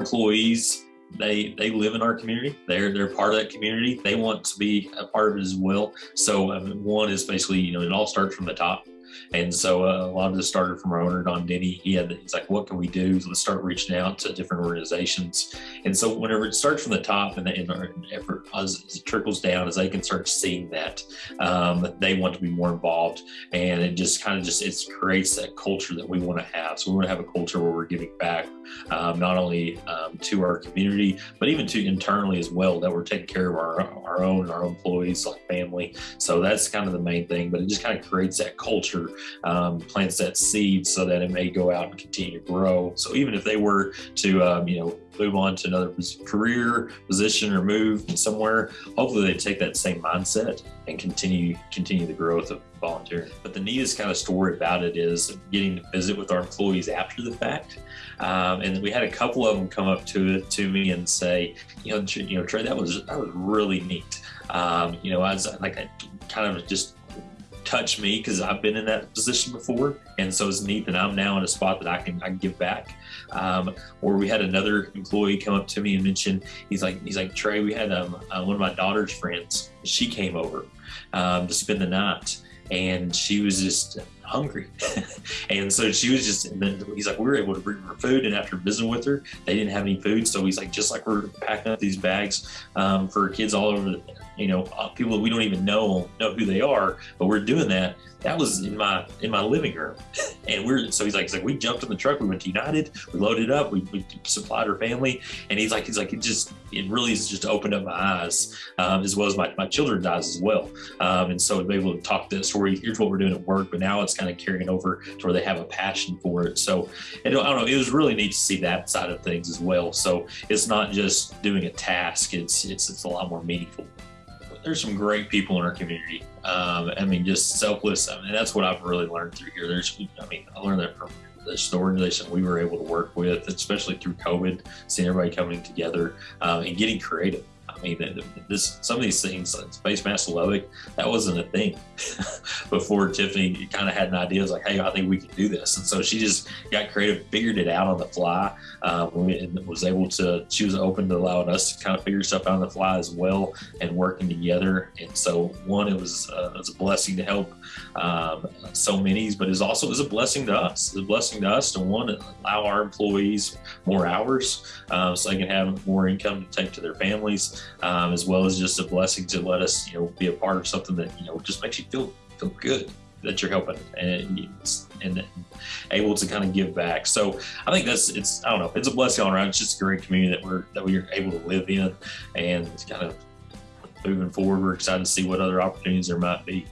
employees they they live in our community. They're they're part of that community. They want to be a part of it as well. So um, one is basically you know it all starts from the top. And so uh, a lot of this started from our owner, Don Denny. He had, he's like, what can we do? Let's start reaching out to different organizations. And so whenever it starts from the top and, and our effort as, it trickles down, as they can start seeing that, um, they want to be more involved. And it just kind of just, it creates that culture that we want to have. So we want to have a culture where we're giving back, um, not only to our community, but even to internally as well, that we're taking care of our, our own, our employees, like family. So that's kind of the main thing, but it just kind of creates that culture um, plants that seed so that it may go out and continue to grow. So even if they were to, um, you know, move on to another career position or move somewhere, hopefully they take that same mindset and continue continue the growth of But the neatest kind of story about it is getting to visit with our employees after the fact. Um, and we had a couple of them come up to to me and say, you know, you know, Trey, that was that was really neat. Um, you know, I was like, I kind of just touched me because I've been in that position before. And so it's neat that I'm now in a spot that I can I can give back. Um, or we had another employee come up to me and mention he's like he's like Trey, we had um, uh, one of my daughter's friends. She came over um, to spend the night, and she was just hungry. and so she was just, and then he's like, we were able to bring her food. And after visiting with her, they didn't have any food. So he's like, just like we're packing up these bags um, for kids all over you know, uh, people that we don't even know know who they are, but we're doing that. That was in my in my living room, and we're so he's like, he's like we jumped in the truck, we went to United, we loaded up, we, we supplied her family, and he's like, he's like, it just it really has just opened up my eyes um, as well as my, my children's eyes as well, um, and so able to talk this story, here's what we're doing at work, but now it's kind of carrying over to where they have a passion for it. So I don't know, it was really neat to see that side of things as well. So it's not just doing a task; it's it's it's a lot more meaningful there's some great people in our community. Um, I mean, just selfless. I mean, that's what I've really learned through here. There's, I mean, I learned that from the organization we were able to work with, especially through COVID, seeing everybody coming together um, and getting creative. I mean, this some of these things, like Space Master Lubbock, that wasn't a thing before Tiffany kind of had an idea. was like, hey, I think we can do this. And so she just got creative, figured it out on the fly, um, and was able to, she was open to allowing us to kind of figure stuff out on the fly as well and working together. And so, one, it was, uh, it was a blessing to help um, so many, but it's also it was a blessing to us. It's a blessing to us to one, allow our employees more hours um, so they can have more income to take to their families um, as well as just a blessing to let us, you know, be a part of something that you know just makes you feel feel good that you're helping and and able to kind of give back. So I think that's it's I don't know it's a blessing all around. It's just a great community that we're that we're able to live in and it's kind of moving forward. We're excited to see what other opportunities there might be.